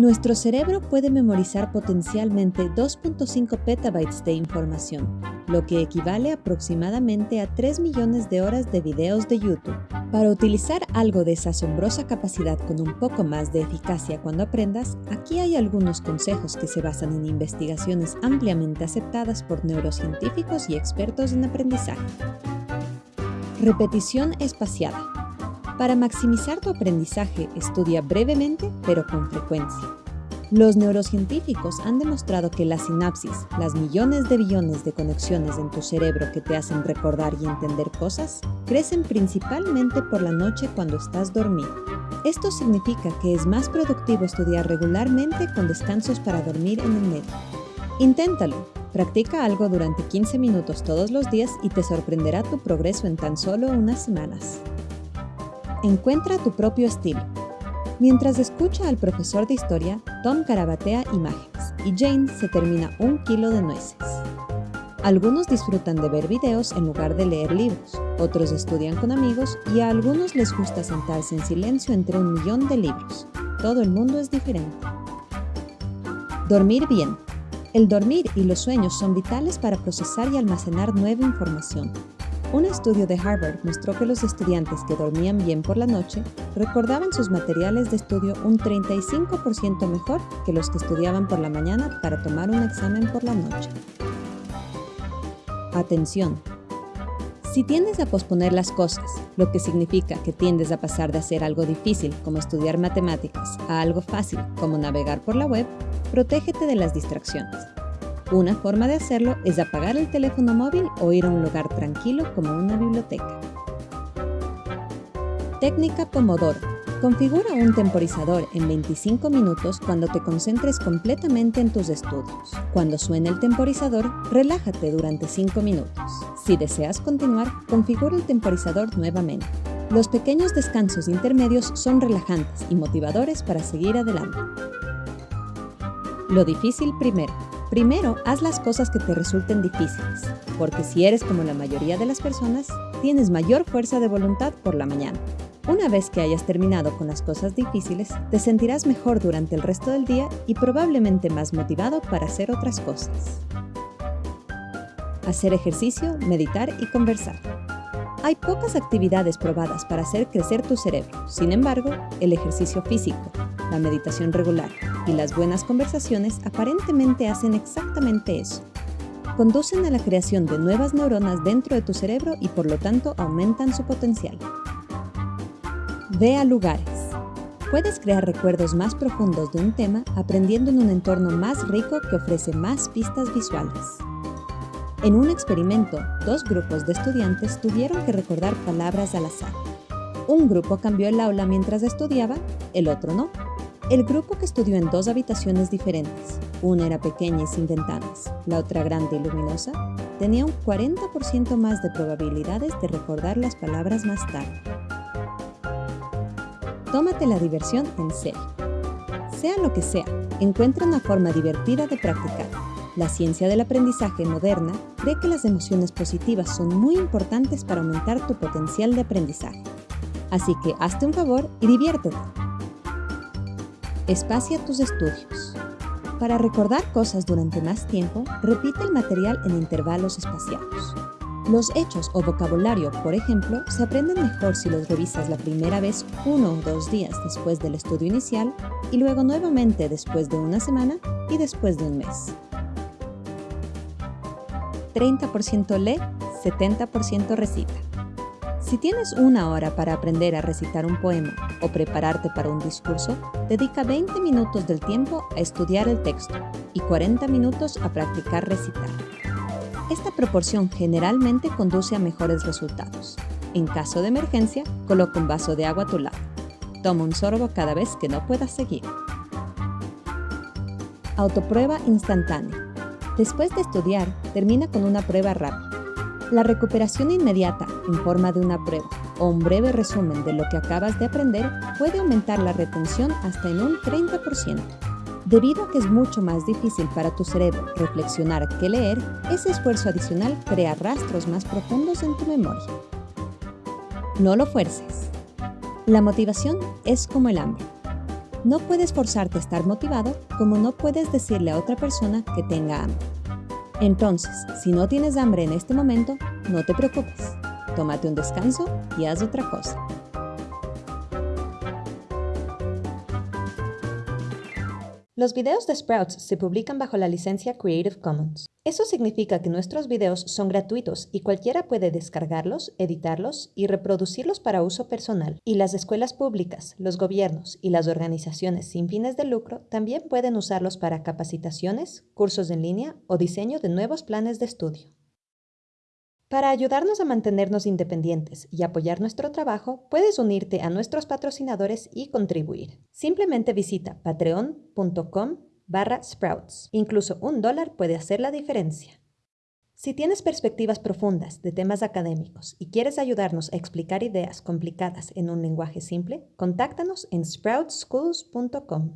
Nuestro cerebro puede memorizar potencialmente 2.5 petabytes de información, lo que equivale aproximadamente a 3 millones de horas de videos de YouTube. Para utilizar algo de esa asombrosa capacidad con un poco más de eficacia cuando aprendas, aquí hay algunos consejos que se basan en investigaciones ampliamente aceptadas por neurocientíficos y expertos en aprendizaje. Repetición espaciada. Para maximizar tu aprendizaje, estudia brevemente pero con frecuencia. Los neurocientíficos han demostrado que la sinapsis, las millones de billones de conexiones en tu cerebro que te hacen recordar y entender cosas, crecen principalmente por la noche cuando estás dormido. Esto significa que es más productivo estudiar regularmente con descansos para dormir en el medio. Inténtalo. Practica algo durante 15 minutos todos los días y te sorprenderá tu progreso en tan solo unas semanas. Encuentra tu propio estilo. Mientras escucha al profesor de historia, Tom carabatea imágenes y Jane se termina un kilo de nueces. Algunos disfrutan de ver videos en lugar de leer libros, otros estudian con amigos y a algunos les gusta sentarse en silencio entre un millón de libros. Todo el mundo es diferente. Dormir bien. El dormir y los sueños son vitales para procesar y almacenar nueva información, un estudio de Harvard mostró que los estudiantes que dormían bien por la noche recordaban sus materiales de estudio un 35% mejor que los que estudiaban por la mañana para tomar un examen por la noche. Atención. Si tiendes a posponer las cosas, lo que significa que tiendes a pasar de hacer algo difícil como estudiar matemáticas a algo fácil como navegar por la web, protégete de las distracciones. Una forma de hacerlo es apagar el teléfono móvil o ir a un lugar tranquilo como una biblioteca. Técnica Pomodoro. Configura un temporizador en 25 minutos cuando te concentres completamente en tus estudios. Cuando suene el temporizador, relájate durante 5 minutos. Si deseas continuar, configura el temporizador nuevamente. Los pequeños descansos intermedios son relajantes y motivadores para seguir adelante. Lo difícil primero. Primero, haz las cosas que te resulten difíciles, porque si eres como la mayoría de las personas, tienes mayor fuerza de voluntad por la mañana. Una vez que hayas terminado con las cosas difíciles, te sentirás mejor durante el resto del día y probablemente más motivado para hacer otras cosas. Hacer ejercicio, meditar y conversar. Hay pocas actividades probadas para hacer crecer tu cerebro. Sin embargo, el ejercicio físico, la meditación regular y las buenas conversaciones aparentemente hacen exactamente eso. Conducen a la creación de nuevas neuronas dentro de tu cerebro y por lo tanto aumentan su potencial. Ve a lugares. Puedes crear recuerdos más profundos de un tema aprendiendo en un entorno más rico que ofrece más pistas visuales. En un experimento, dos grupos de estudiantes tuvieron que recordar palabras al azar. Un grupo cambió el aula mientras estudiaba, el otro no. El grupo que estudió en dos habitaciones diferentes, una era pequeña y sin ventanas, la otra grande y luminosa, tenía un 40% más de probabilidades de recordar las palabras más tarde. Tómate la diversión en serio. Sea lo que sea, encuentra una forma divertida de practicar. La ciencia del aprendizaje moderna cree que las emociones positivas son muy importantes para aumentar tu potencial de aprendizaje. Así que hazte un favor y diviértete. Espacia tus estudios. Para recordar cosas durante más tiempo, repite el material en intervalos espaciados. Los hechos o vocabulario, por ejemplo, se aprenden mejor si los revisas la primera vez uno o dos días después del estudio inicial y luego nuevamente después de una semana y después de un mes. 30% lee, 70% recita. Si tienes una hora para aprender a recitar un poema o prepararte para un discurso, dedica 20 minutos del tiempo a estudiar el texto y 40 minutos a practicar recitar. Esta proporción generalmente conduce a mejores resultados. En caso de emergencia, coloca un vaso de agua a tu lado. Toma un sorbo cada vez que no puedas seguir. Autoprueba instantánea. Después de estudiar, termina con una prueba rápida. La recuperación inmediata en forma de una prueba o un breve resumen de lo que acabas de aprender puede aumentar la retención hasta en un 30%. Debido a que es mucho más difícil para tu cerebro reflexionar que leer, ese esfuerzo adicional crea rastros más profundos en tu memoria. No lo fuerces. La motivación es como el hambre. No puedes forzarte a estar motivado como no puedes decirle a otra persona que tenga hambre. Entonces, si no tienes hambre en este momento, no te preocupes. Tómate un descanso y haz otra cosa. Los videos de Sprouts se publican bajo la licencia Creative Commons. Eso significa que nuestros videos son gratuitos y cualquiera puede descargarlos, editarlos y reproducirlos para uso personal. Y las escuelas públicas, los gobiernos y las organizaciones sin fines de lucro también pueden usarlos para capacitaciones, cursos en línea o diseño de nuevos planes de estudio. Para ayudarnos a mantenernos independientes y apoyar nuestro trabajo, puedes unirte a nuestros patrocinadores y contribuir. Simplemente visita patreon.com barra sprouts. Incluso un dólar puede hacer la diferencia. Si tienes perspectivas profundas de temas académicos y quieres ayudarnos a explicar ideas complicadas en un lenguaje simple, contáctanos en sproutschools.com.